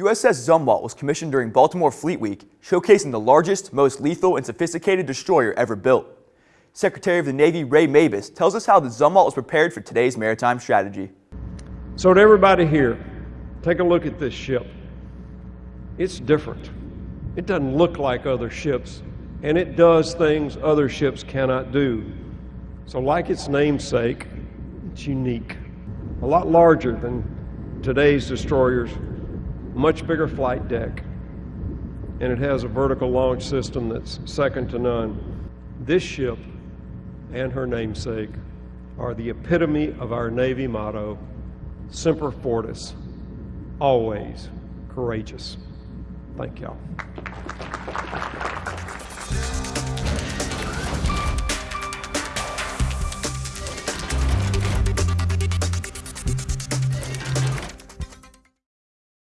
USS Zumwalt was commissioned during Baltimore Fleet Week, showcasing the largest, most lethal, and sophisticated destroyer ever built. Secretary of the Navy Ray Mabus tells us how the Zumwalt was prepared for today's maritime strategy. So to everybody here, take a look at this ship. It's different. It doesn't look like other ships, and it does things other ships cannot do. So like its namesake, it's unique. A lot larger than today's destroyers, much bigger flight deck, and it has a vertical launch system that's second to none. This ship and her namesake are the epitome of our Navy motto, Semper Fortis, always courageous. Thank y'all.